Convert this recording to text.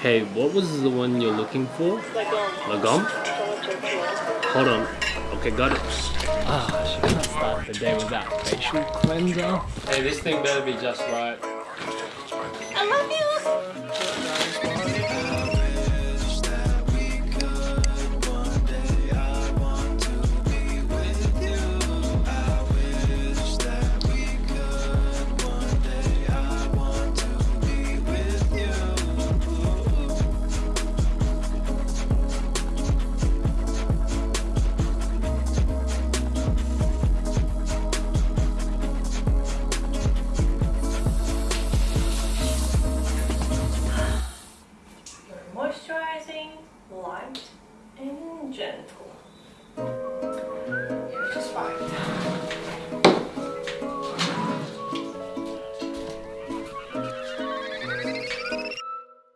Hey, what was the one you're looking for? Lagom? Hold on. Okay, got it. Ah, she can't start the day without facial cleanser. Hey, this thing better be just right. Light, and gentle.